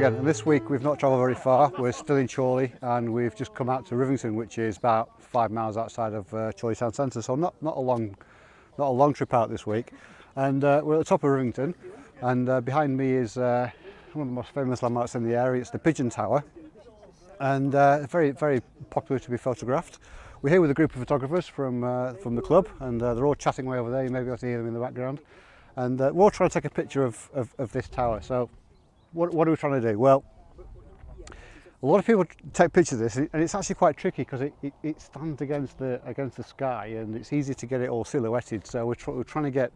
go again. And this week we've not travelled very far. We're still in Chorley and we've just come out to Rivington, which is about five miles outside of uh, Chorley town centre. So not not a long, not a long trip out this week. And uh, we're at the top of Rivington, and uh, behind me is uh, one of the most famous landmarks in the area. It's the Pigeon Tower, and uh, very very popular to be photographed. We're here with a group of photographers from uh, from the club, and uh, they're all chatting away over there. You may be able to hear them in the background. And uh, we're all trying to take a picture of, of, of this tower. So what, what are we trying to do? Well, a lot of people take pictures of this and it's actually quite tricky because it, it, it stands against the against the sky and it's easy to get it all silhouetted. So we're, tr we're trying to get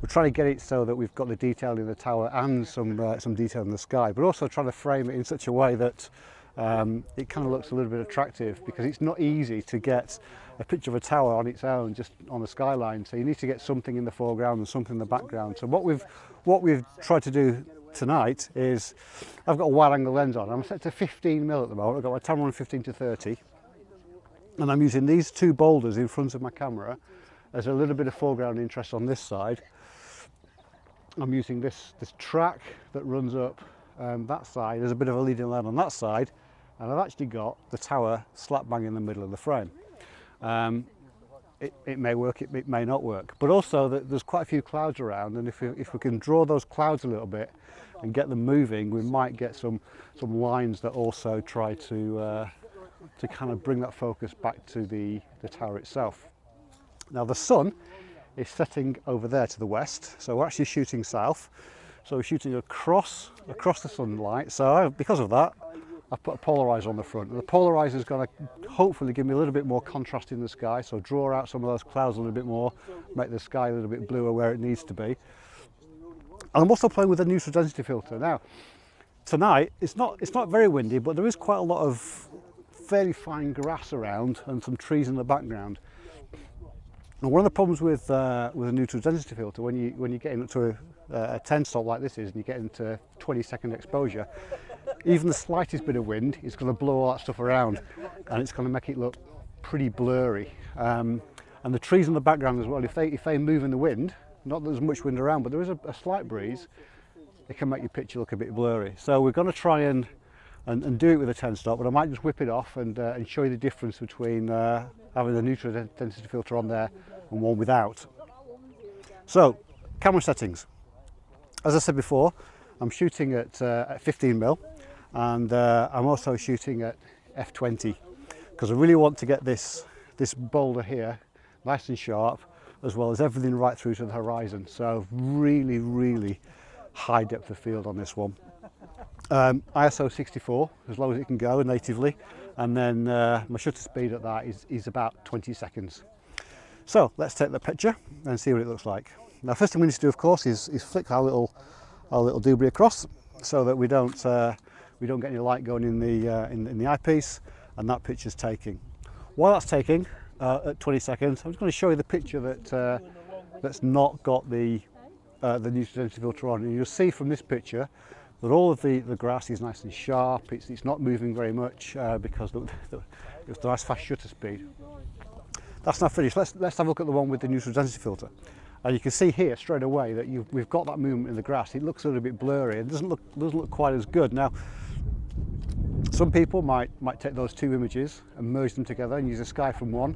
we're trying to get it so that we've got the detail in the tower and some uh, some detail in the sky but also trying to frame it in such a way that um, it kind of looks a little bit attractive because it's not easy to get a picture of a tower on its own just on the skyline. So you need to get something in the foreground and something in the background. So what we've what we've tried to do tonight is I've got a wide angle lens on. I'm set to 15 mil at the moment. I've got my Tamron 15 to 30 and I'm using these two boulders in front of my camera as a little bit of foreground interest on this side. I'm using this, this track that runs up um, that side There's a bit of a leading line on that side and I've actually got the tower slap bang in the middle of the frame. Um, it, it may work, it, it may not work. But also there's quite a few clouds around and if we, if we can draw those clouds a little bit and get them moving, we might get some, some lines that also try to, uh, to kind of bring that focus back to the, the tower itself. Now the sun is setting over there to the west, so we're actually shooting south. So we're shooting across, across the sunlight. So because of that, I've put a polarizer on the front. And the polarizer is going to hopefully give me a little bit more contrast in the sky, so draw out some of those clouds a little bit more, make the sky a little bit bluer where it needs to be. And I'm also playing with a neutral density filter. Now, tonight, it's not, it's not very windy, but there is quite a lot of fairly fine grass around and some trees in the background. And one of the problems with uh, with a neutral density filter, when you when you get into a, a 10 stop like this is, and you get into 20 second exposure, even the slightest bit of wind is going to blow all that stuff around, and it's going to make it look pretty blurry. Um, and the trees in the background as well, if they if they move in the wind, not that there's much wind around, but there is a, a slight breeze, it can make your picture look a bit blurry. So we're going to try and and, and do it with a 10 stop, but I might just whip it off and, uh, and show you the difference between uh, having the neutral density filter on there and one without. So, camera settings. As I said before, I'm shooting at, uh, at 15 mil and uh, I'm also shooting at f20 because I really want to get this this boulder here nice and sharp as well as everything right through to the horizon. So really really high depth of field on this one. Um, ISO 64 as low as it can go natively. And then uh, my shutter speed at that is, is about 20 seconds. So let's take the picture and see what it looks like. Now first thing we need to do of course is, is flick our little our little doobly across so that we don't uh, we don't get any light going in the uh, in, in, the eyepiece and that picture's taking. While that's taking uh, at 20 seconds I'm just going to show you the picture that uh, that's not got the uh, the neutral density filter on. And you'll see from this picture that all of the the grass is nice and sharp. It's, it's not moving very much uh, because the, the, it's a nice fast shutter speed. That's now finished. Let's let's have a look at the one with the neutral density filter. And you can see here straight away that we've got that movement in the grass. It looks a little bit blurry. It doesn't look doesn't look quite as good. Now some people might might take those two images and merge them together and use the sky from one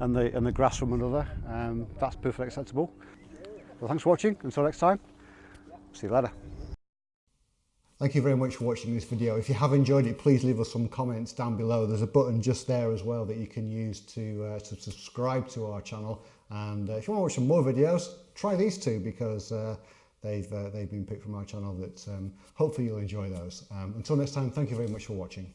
and the and the grass from another um, that's perfectly acceptable well thanks for watching until next time see you later Thank you very much for watching this video. If you have enjoyed it, please leave us some comments down below. There's a button just there as well that you can use to, uh, to subscribe to our channel. And uh, if you want to watch some more videos, try these two because uh, they've, uh, they've been picked from our channel that um, hopefully you'll enjoy those. Um, until next time, thank you very much for watching.